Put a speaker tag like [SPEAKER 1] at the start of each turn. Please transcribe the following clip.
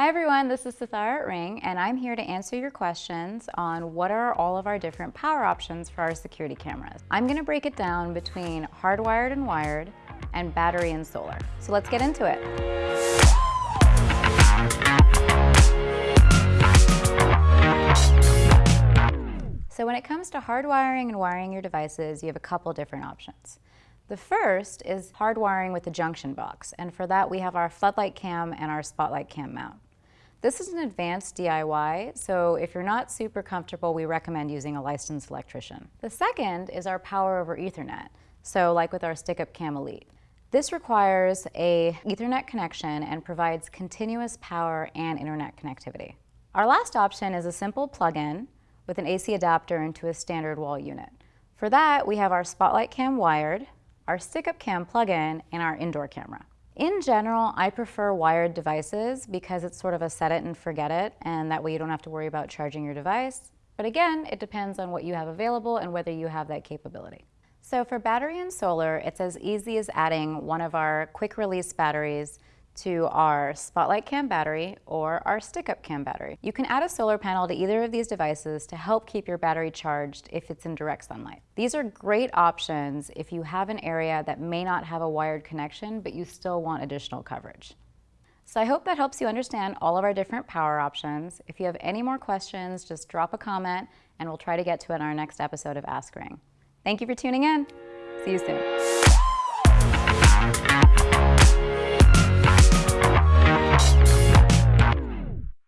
[SPEAKER 1] Hi everyone, this is Sithara at Ring and I'm here to answer your questions on what are all of our different power options for our security cameras. I'm gonna break it down between hardwired and wired and battery and solar. So let's get into it. So when it comes to hardwiring and wiring your devices, you have a couple different options. The first is hardwiring with the junction box, and for that we have our floodlight cam and our spotlight cam mount. This is an advanced DIY, so if you're not super comfortable, we recommend using a licensed electrician. The second is our power over ethernet, so like with our stick-up cam elite. This requires a ethernet connection and provides continuous power and internet connectivity. Our last option is a simple plug-in with an AC adapter into a standard wall unit. For that, we have our Spotlight Cam wired, our stick-up cam plug-in, and our indoor camera. In general, I prefer wired devices because it's sort of a set it and forget it, and that way you don't have to worry about charging your device. But again, it depends on what you have available and whether you have that capability. So for battery and solar, it's as easy as adding one of our quick release batteries to our Spotlight Cam battery or our stick-up cam battery. You can add a solar panel to either of these devices to help keep your battery charged if it's in direct sunlight. These are great options if you have an area that may not have a wired connection, but you still want additional coverage. So I hope that helps you understand all of our different power options. If you have any more questions, just drop a comment and we'll try to get to it in our next episode of Ask Ring. Thank you for tuning in. See you soon.